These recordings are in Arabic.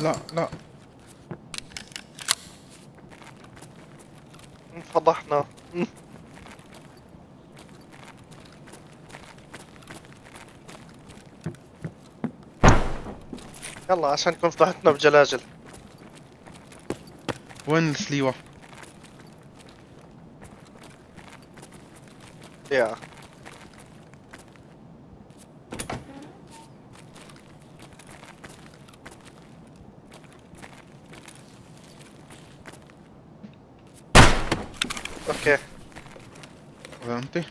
لا لا. انفضحنا يلا عشان تكون فضحتنا بجلاجل. وين السليوة؟ يا. أوكي فهمتي؟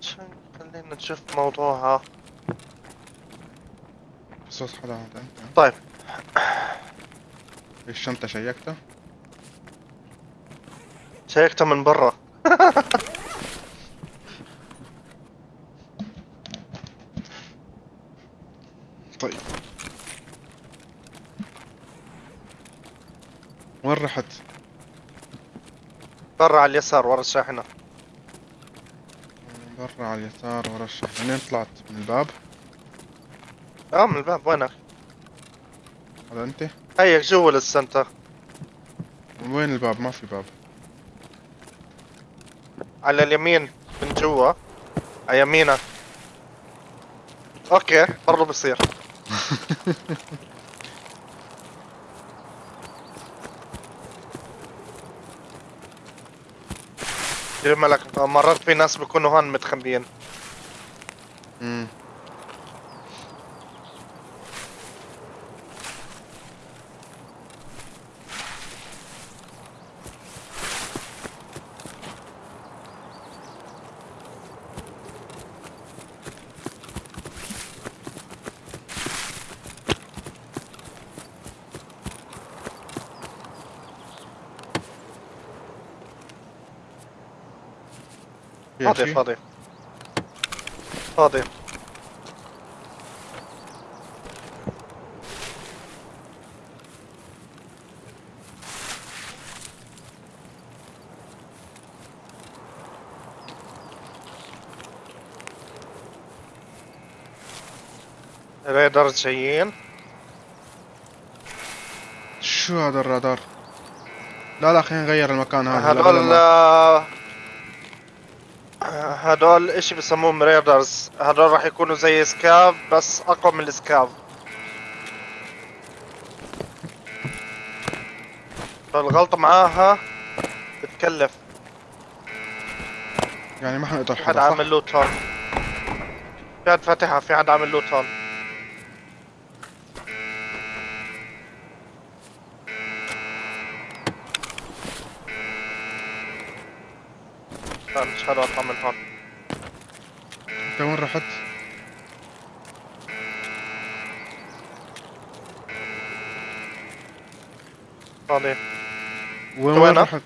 عشان خلينا نشوف موضوعها. صوت حدا طيب. الشنطة شيكتها؟ شيكتها من برا طيب وين رحت؟ برا على اليسار ورا الشاحنة برا على اليسار ورا الشحن منين طلعت؟ من الباب؟ آه من الباب وينك؟ هذا أنت؟ هيك جوا للسنتر وين الباب؟ ما في باب على اليمين من جوا على يمينك أوكي برضه بصير دير مالك مرات في ناس بيكونوا هون متخبيين امم فاضي؟ فاضي. فاضي. ريدر جايين. شو هذا الرادار؟ لا لا خلينا نغير المكان هذا. لا، هدول إشي بسموهم ريدرز هدول راح يكونوا زي سكاف بس أقوى من السكاف. فالغلطة معاها بتكلف يعني ما حنقدر حدا؟ عامل لوت هون. في حد فاتحها في حد عامل لوت هون. مش حلو أطلع من هون. انت وين رحت؟ فاضي وين وين؟ رحت؟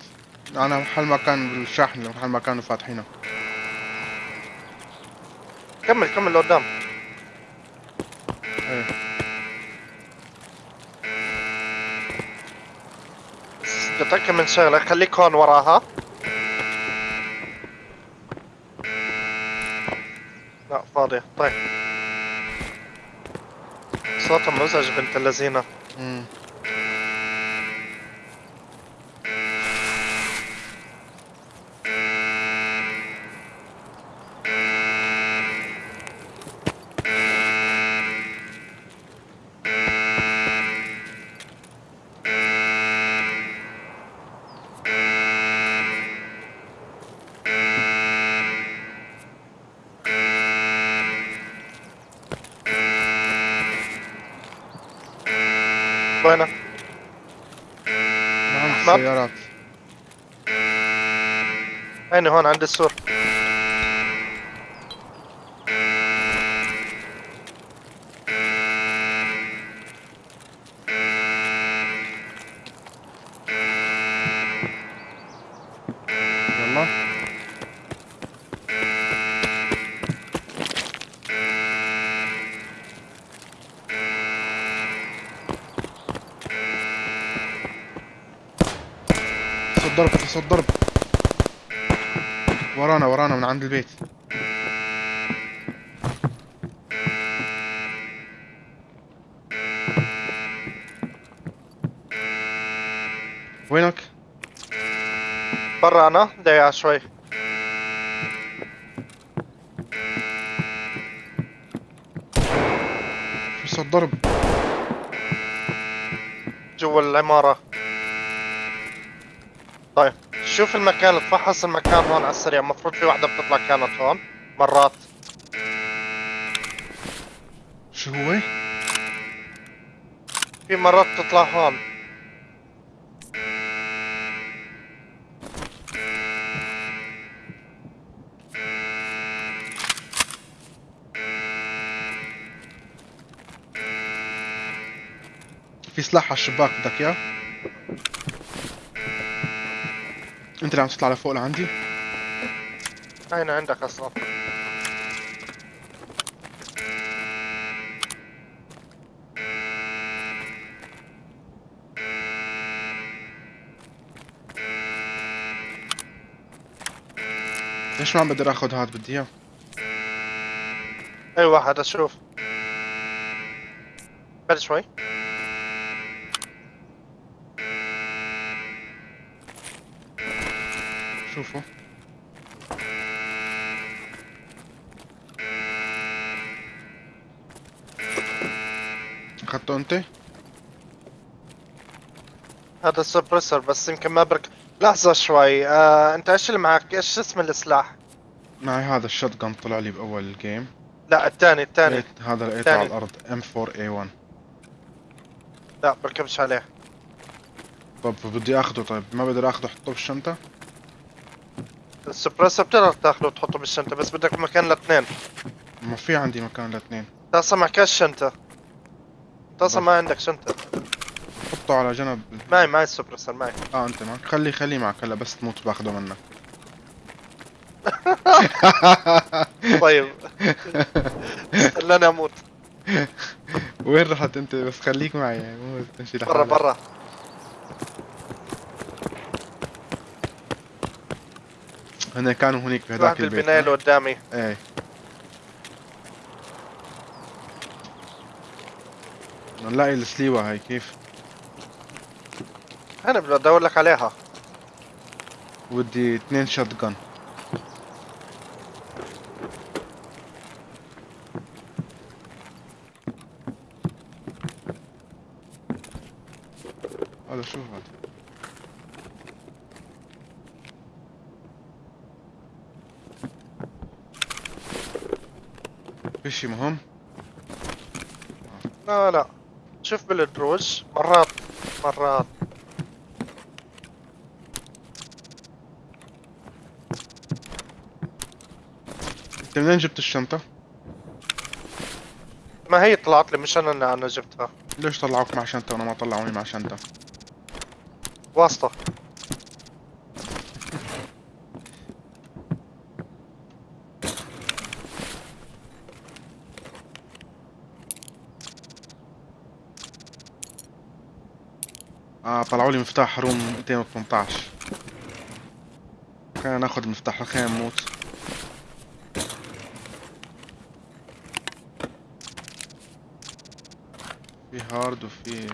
أنا محل مكان بالشاحن محل ما كانوا فاتحينه كمل كمل لقدام إيه بدي اتاكد من شغله خليك هون وراها لا فاضية طيب. صوتها مزعج بنت اللذينة امم وينك؟ نعم أحمد؟ السيارات. هيني هون عند السور. من عند البيت. وينك؟ برا أنا ضيع شوي. شو صوت ضرب. جوا العمارة. شوف المكان تفحص المكان هون على السريع المفروض في واحدة بتطلع كانت هون مرات شو هو؟ في مرات بتطلع هون في سلاح على الشباك بدك إياه؟ انت اللي عم تطلع لفوق لعندي؟ أين عندك أصلا ليش ما عم بقدر آخذ هاد بدي إياه؟ أي واحد أشوف بعد شوي شوفوا أخذته أنت؟ هذا السبريسر بس يمكن ما برك. لحظة شوي. آه، أنت إيش اللي معك؟ إيش اسم السلاح معي هذا ال shotgun طلع لي بأول ال game لا الثاني الثاني. لقيت- هذا لقيته. على الأرض M4A1 لا بركبش عليه. طب بدي اخذه طيب ما بقدر اخذه أحطه بالشنطة؟ ال suppressor بتقدر تاخذه وتحطه بالشنطة بس بدك مكان لاثنين. ما في عندي مكان لاثنين. انت أصلا معكش شنطة. انت أصلا ما عندك شنطة. حطه على جنب. معي معي ال suppressor معي. آه أنت معك. خلي خليه معك هلا بس تموت باخذه منك. طيب. خلاني أموت. وين رحت أنت؟ بس خليك معي يعني مو تمشي برا لحالك برا. هن كانوا هنيك واحد بهداك البيت البناية اللي قدامي. إيه. نلاقي السليوة هاي كيف؟ أنا بدي أدور لك عليها. ودي اثنين شوت جن هذا شو هذا في شي مهم. لا لا. شوف بالدروج مرات مرات. انت منين جبت الشنطة؟ ما هي طلعت لي مش أنا اللي أنا جبتها. ليش طلعوك مع شنطة وأنا ما طلعوني مع شنطة؟ واسطة. آه طلعوا لي مفتاح روم 218 خلينا ناخذ المفتاح خلينا نموت. في هارد وفي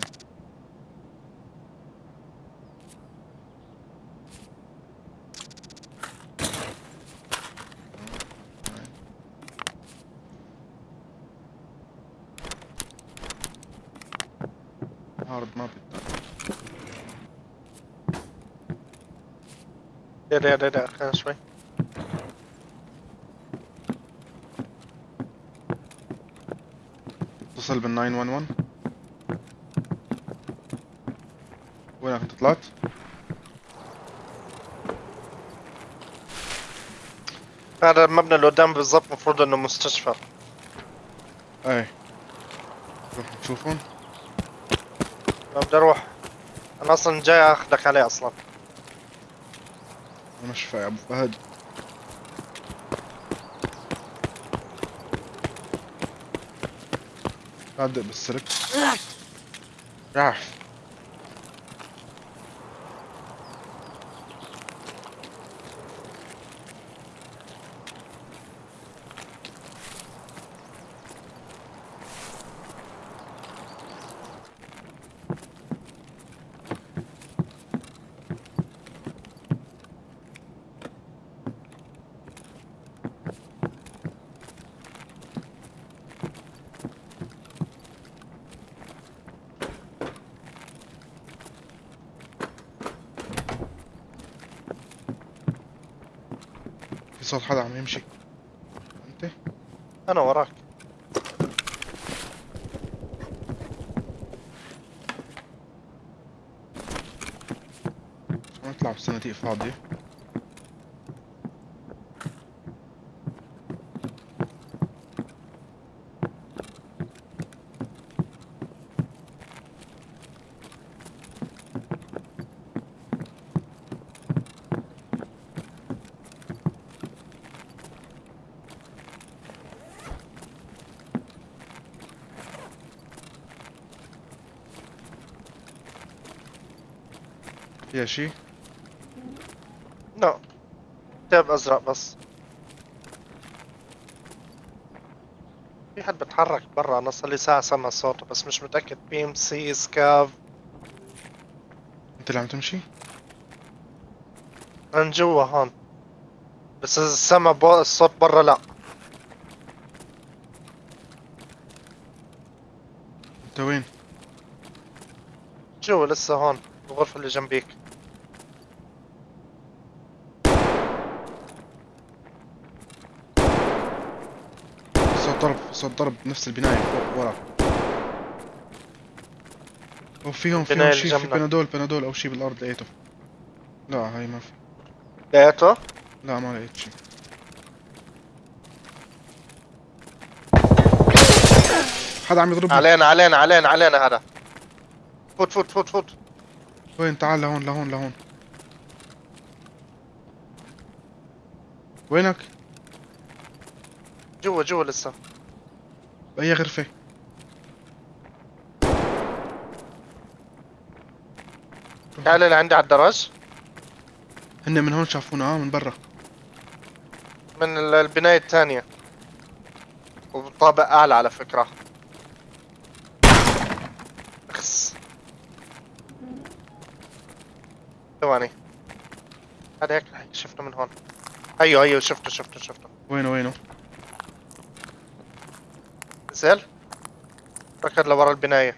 هارد ما بيطلع يا يا يا يا خلينا شوي اتصل بال 911 وينك انت طلعت؟ هذا المبنى اللي قدام بالضبط المفروض إنه مستشفى. إيه. روح نشوفهم. بدي أروح. أنا أصلا جاي اخذك عليه أصلا. أنا شفا يا أبو فهد. أبدأ بالسلك. راح صوت حدا عم يمشي. انت؟ أنا وراك. نطلع بصناديق فاضية فيها شي لا كتاب ازرق بس في حد بتحرك برا أنا صار لي ساعة سامع صوته بس مش متأكد PMC scav انت اللي عم تمشي من جوا هون بس إذا سامع بو- الصوت برا لا انت وين جوا لسه هون الغرفة اللي جنبيك ضرب صوت ضرب بنفس البناية فوق ورا. وفيهم فيهم البناية شي اللي في. بنادول بنادول أو شي بالأرض لقيته. لا هاي ما في. لقيته؟ لا ما لقيت شي حدا عم يضربني. علينا علينا علينا علينا هذا. فوت فوت فوت فوت. وين؟ تعال لهون لهون لهون. وينك؟ جوا جوا لسه. بأي غرفة؟ تعال لعندي على الدرج هن من هون شافونا آه من برا. من ال- البناية الثانية. وطابق أعلى على فكرة. اخس ثواني. هذا هيك شفته من هون. أيوه أيوه شفته شفته شفته. وينه وينه؟ نزل ركض لورا البناية.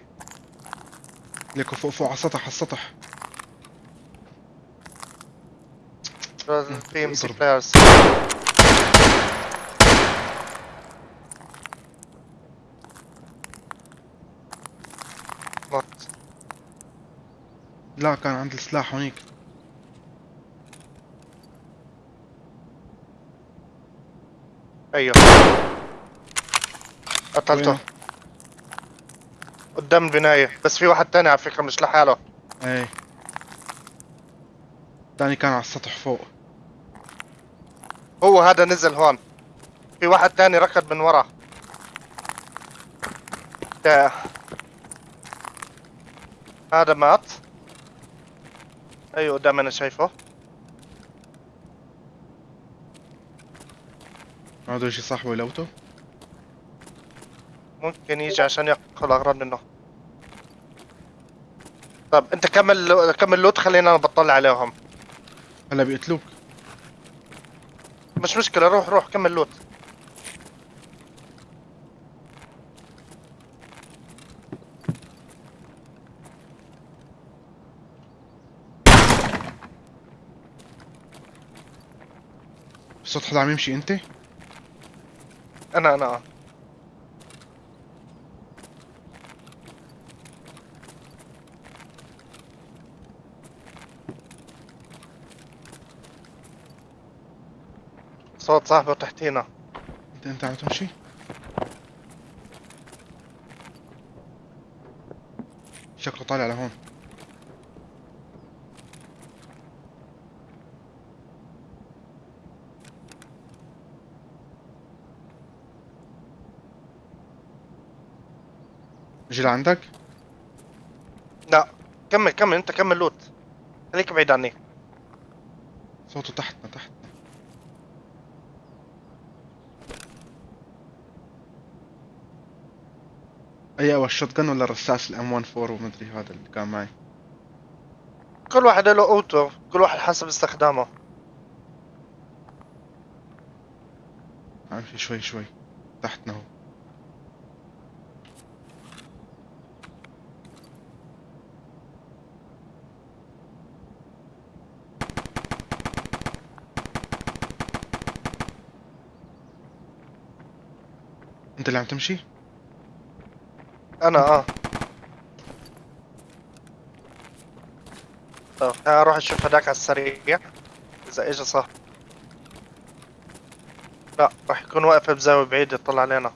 ليكو فوق فوق على السطح على السطح. بلايرز لا كان عند السلاح هونيك أيوه. قتلته؟ قدام البناية. بس في واحد تاني على فكرة مش لحاله. إيه. داني كان على السطح فوق. هو هذا نزل هون. في واحد تاني ركض من ورا. ده. هذا مات. أيوه قدام أنا شايفه. عنده شي صاحبه يلوته ممكن يجي عشان ياخذ اغراض منه. طب أنت كمل كمل لوت خلينا أنا بطلع عليهم. هلا بيقتلوك. مش مشكلة روح روح كمل لوت. صوت حدا عم يمشي أنت؟ أنا أنا صوت صاحبه تحتينا. انت أنت عم تمشي؟ شكله طالع لهون. أجي لعندك؟ لا. كمل كمل. أنت كمل لوت. خليك بعيد عني. صوته تحتنا تحتنا اي اول الشوت جن ولا الرصاص الام 14 ومدري هذا اللي كان معي. كل واحد له أوتو كل واحد حسب استخدامه. امشي شوي شوي. تحتنا هو. أنت اللي عم تمشي؟ أنا آه. طب أروح أشوف هداك على السريع. إذا اجى صح. لا راح يكون واقف بزاوية بعيدة يطلع علينا.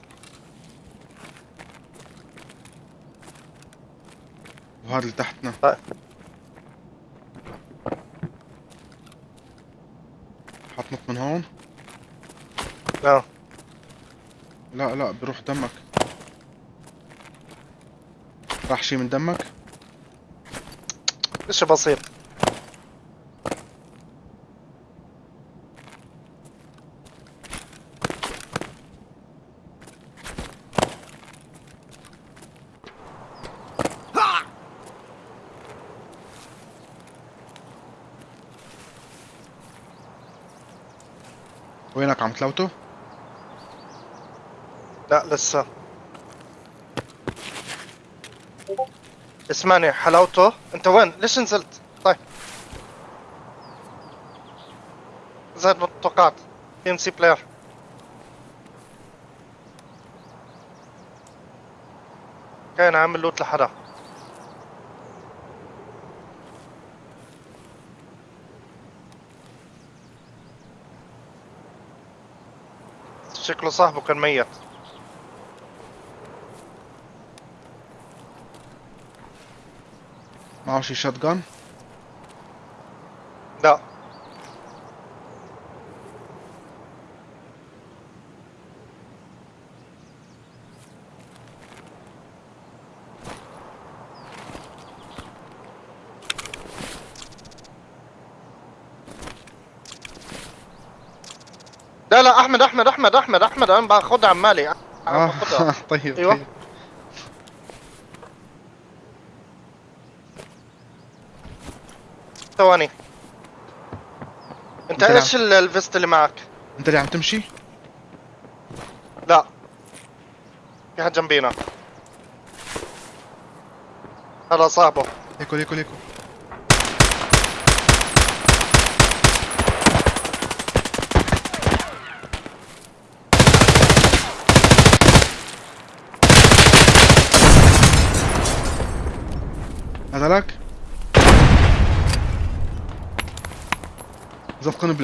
وهذا اللي تحتنا. طيب. حتنط من هون. آه. لا لا بروح دمك. راح شي من دمك؟ اشي بسيط وينك عم تلوته لا لسه. اسمعني حلاوته انت وين؟ ليش نزلت؟ طيب. زاد ما توقعت بي ام سي player كان عامل loot لحدا. شكله صاحبه كان ميت. معه شي شات جان لا لا لا أحمد أحمد أحمد أحمد أحمد أنا باخذها عمالي. أنا آه باخذها طيب أيوة. طيب. ثواني. انت إيش ال- الفيست اللي معك؟ انت اللي عم تمشي؟ لا. في حد جنبينا. هذا صاحبه. ليكو ليكو ليكو J'offre une